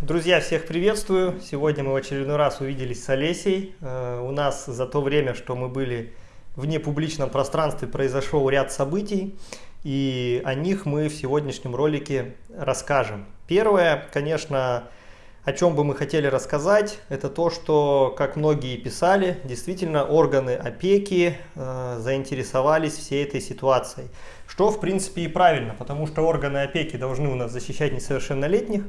Друзья, всех приветствую! Сегодня мы в очередной раз увиделись с Олесей. Э, у нас за то время, что мы были в непубличном пространстве, произошел ряд событий, и о них мы в сегодняшнем ролике расскажем. Первое, конечно, о чем бы мы хотели рассказать, это то, что, как многие писали, действительно органы опеки э, заинтересовались всей этой ситуацией. Что, в принципе, и правильно, потому что органы опеки должны у нас защищать несовершеннолетних,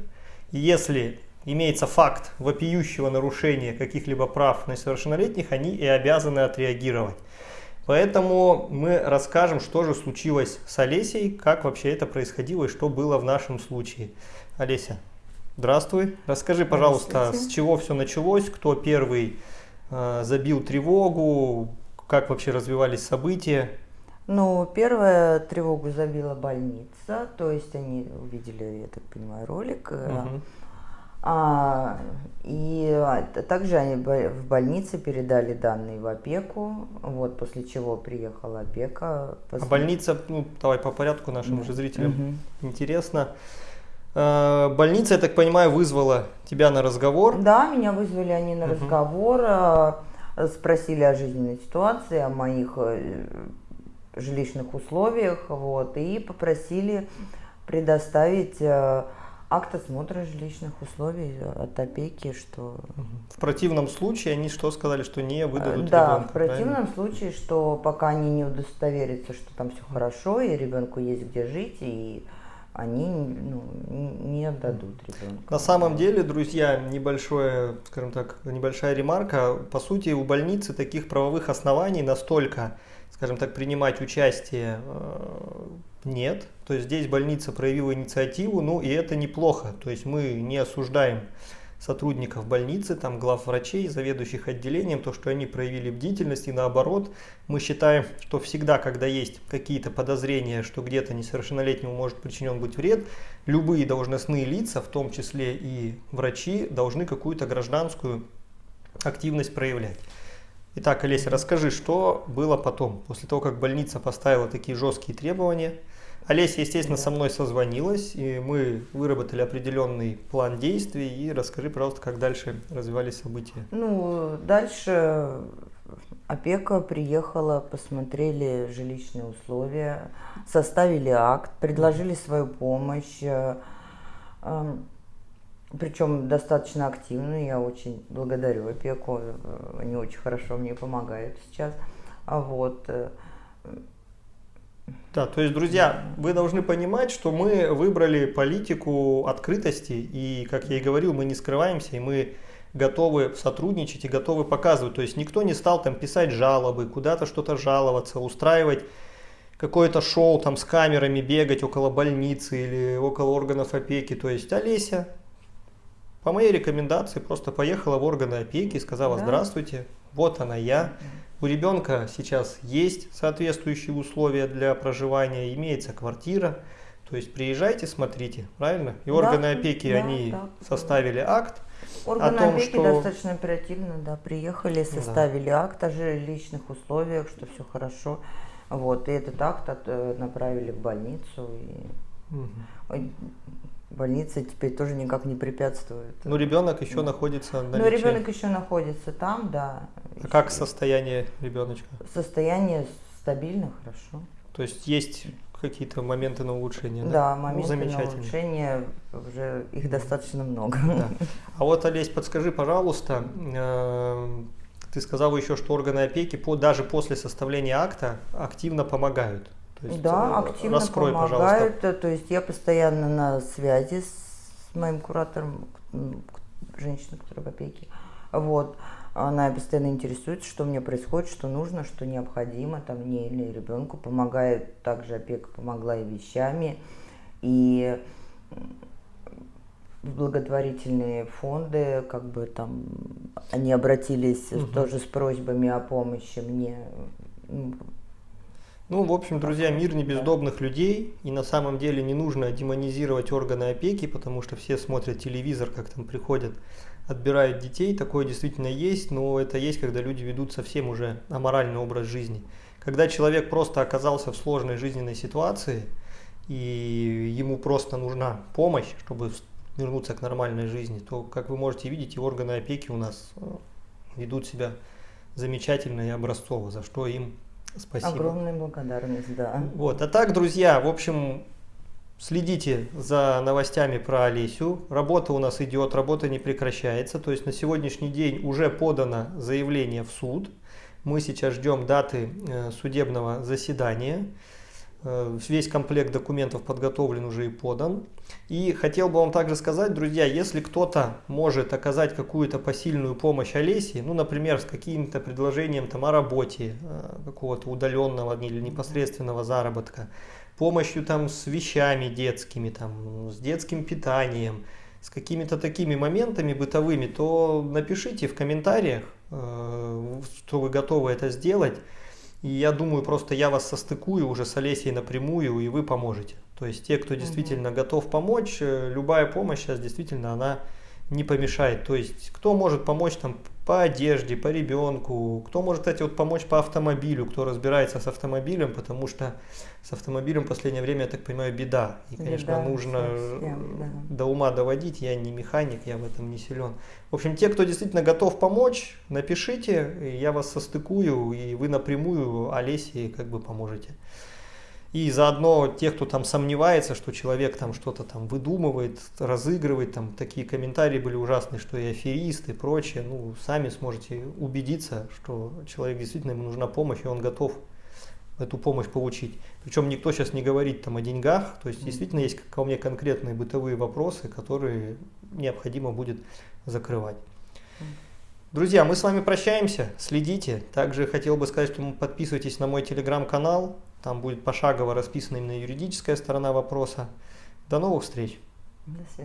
если имеется факт вопиющего нарушения каких-либо прав несовершеннолетних, они и обязаны отреагировать. Поэтому мы расскажем, что же случилось с Олесей, как вообще это происходило и что было в нашем случае. Олеся, здравствуй. Расскажи, пожалуйста, с чего все началось, кто первый э, забил тревогу, как вообще развивались события. Ну, первая тревогу забила больница, то есть они увидели, я так понимаю, ролик. Угу. А, и а, также они в больнице передали данные в опеку, вот после чего приехала опека. После... А больница, ну давай по порядку нашим да. же зрителям угу. интересно. А, больница, я так понимаю, вызвала тебя на разговор? Да, меня вызвали они на угу. разговор, спросили о жизненной ситуации, о моих э, жилищных условиях, вот, и попросили предоставить э, акт осмотра жилищных условий от опеки, что... В противном случае они что сказали, что не выдадут Да, ребенка, в противном правильно? случае, что пока они не удостоверятся, что там все хорошо, и ребенку есть где жить, и они ну, не отдадут ребенка. На самом деле, друзья, небольшое, скажем так, небольшая ремарка. По сути, у больницы таких правовых оснований настолько скажем так, принимать участие э, нет. То есть здесь больница проявила инициативу, ну и это неплохо. То есть мы не осуждаем сотрудников больницы, там главврачей, заведующих отделением, то, что они проявили бдительность, и наоборот, мы считаем, что всегда, когда есть какие-то подозрения, что где-то несовершеннолетнему может причинен быть вред, любые должностные лица, в том числе и врачи, должны какую-то гражданскую активность проявлять. Итак, Олеся, расскажи, что было потом, после того, как больница поставила такие жесткие требования. Олеся, естественно, со мной созвонилась, и мы выработали определенный план действий. И расскажи, пожалуйста, как дальше развивались события. Ну, дальше опека приехала, посмотрели жилищные условия, составили акт, предложили свою помощь. Причем достаточно активно, я очень благодарю опеку, они очень хорошо мне помогают сейчас. А вот. Э, да, то есть, друзья, вы должны понимать, что мы выбрали политику открытости, и, как я и говорил, мы не скрываемся, и мы готовы сотрудничать и готовы показывать. То есть никто не стал там писать жалобы, куда-то что-то жаловаться, устраивать какое-то шоу там с камерами, бегать около больницы или около органов опеки. То есть Олеся по моей рекомендации просто поехала в органы опеки и сказала да. здравствуйте, вот она я. У ребенка сейчас есть соответствующие условия для проживания, имеется квартира. То есть приезжайте, смотрите, правильно? И органы да, опеки, да, они да, составили акт. Органы о том, опеки что... достаточно оперативно, да, приехали, составили да. акт о жилищных условиях, что все хорошо. Вот, и этот акт от, э, направили в больницу. И... Угу больница теперь тоже никак не препятствует. Ну, ребенок еще находится на Ну, ребенок еще находится там, да. А как состояние ребеночка? Состояние стабильно, хорошо. То есть есть какие-то моменты на улучшение, да? Да, моменты ну, на улучшение, уже их достаточно много. Да. А вот, Олесь, подскажи, пожалуйста, э, ты сказал еще, что органы опеки по, даже после составления акта активно помогают. Есть, да, э, активно раскрой, помогают. Пожалуйста. То есть я постоянно на связи с моим куратором, женщиной, которая в опеке. Вот. Она постоянно интересуется, что мне происходит, что нужно, что необходимо там мне или ребенку. Помогает, также опека помогла и вещами. И благотворительные фонды, как бы там, они обратились угу. тоже с просьбами о помощи мне ну, в общем, друзья, мир не бездобных людей, и на самом деле не нужно демонизировать органы опеки, потому что все смотрят телевизор, как там приходят, отбирают детей, такое действительно есть, но это есть, когда люди ведут совсем уже аморальный образ жизни. Когда человек просто оказался в сложной жизненной ситуации, и ему просто нужна помощь, чтобы вернуться к нормальной жизни, то, как вы можете видеть, и органы опеки у нас э, ведут себя замечательно и образцово, за что им спасибо. Огромная благодарность, да. Вот. А так, друзья, в общем, следите за новостями про Олесю. Работа у нас идет, работа не прекращается. То есть на сегодняшний день уже подано заявление в суд. Мы сейчас ждем даты э, судебного заседания. Э, весь комплект документов подготовлен уже и подан. И хотел бы вам также сказать, друзья, если кто-то может оказать какую-то посильную помощь Олесе, ну, например, с каким-то предложением там, о работе, э, какого-то удаленного или непосредственного заработка, помощью там, с вещами детскими, там, с детским питанием, с какими-то такими моментами бытовыми, то напишите в комментариях, э, что вы готовы это сделать. И я думаю, просто я вас состыкую уже с Олесей напрямую, и вы поможете. То есть те, кто действительно угу. готов помочь, э, любая помощь сейчас действительно она не помешает. То есть кто может помочь там по одежде, по ребенку, кто может, кстати, вот помочь по автомобилю, кто разбирается с автомобилем, потому что с автомобилем в последнее время, я так понимаю, беда. И, конечно, беда, нужно совсем, да. до ума доводить, я не механик, я в этом не силен. В общем, те, кто действительно готов помочь, напишите, я вас состыкую, и вы напрямую Олесе как бы поможете. И заодно тех, кто там сомневается, что человек там что-то там выдумывает, разыгрывает, там такие комментарии были ужасные, что и аферист и прочее, ну, сами сможете убедиться, что человек действительно ему нужна помощь, и он готов эту помощь получить. Причем никто сейчас не говорит там о деньгах, то есть действительно есть ко мне конкретные бытовые вопросы, которые необходимо будет закрывать. Друзья, мы с вами прощаемся, следите. Также хотел бы сказать, что подписывайтесь на мой телеграм-канал, там будет пошагово расписана именно юридическая сторона вопроса. До новых встреч!